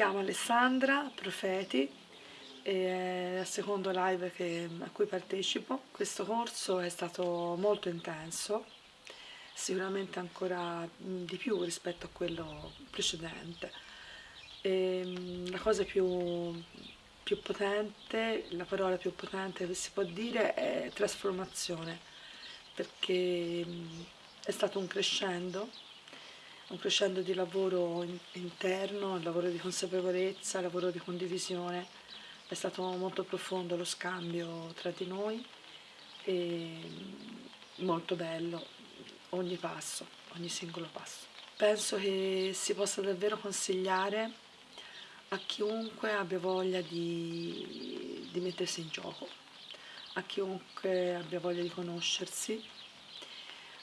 chiamo Alessandra Profeti e è il secondo live che, a cui partecipo. Questo corso è stato molto intenso, sicuramente ancora di più rispetto a quello precedente. E la cosa più, più potente, la parola più potente che si può dire è trasformazione, perché è stato un crescendo un crescendo di lavoro interno, lavoro di consapevolezza, lavoro di condivisione. È stato molto profondo lo scambio tra di noi e molto bello ogni passo, ogni singolo passo. Penso che si possa davvero consigliare a chiunque abbia voglia di, di mettersi in gioco, a chiunque abbia voglia di conoscersi,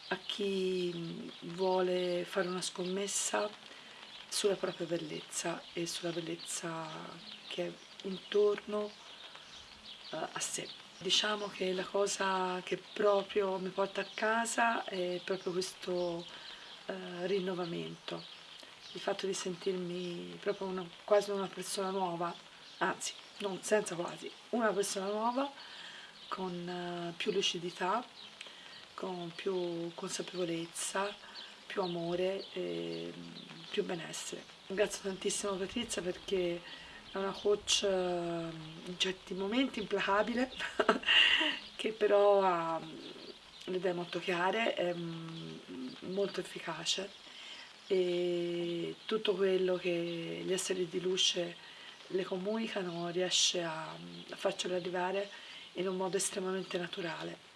a chi vuole fare una scommessa sulla propria bellezza e sulla bellezza che è intorno uh, a sé. Diciamo che la cosa che proprio mi porta a casa è proprio questo uh, rinnovamento, il fatto di sentirmi proprio una, quasi una persona nuova, anzi, non senza quasi, una persona nuova con uh, più lucidità, con più consapevolezza, più amore e più benessere. Ringrazio tantissimo Patrizia perché è una coach eh, in certi momenti implacabile, che però ha le idee molto chiare, è molto efficace e tutto quello che gli esseri di luce le comunicano riesce a, a farcelo arrivare in un modo estremamente naturale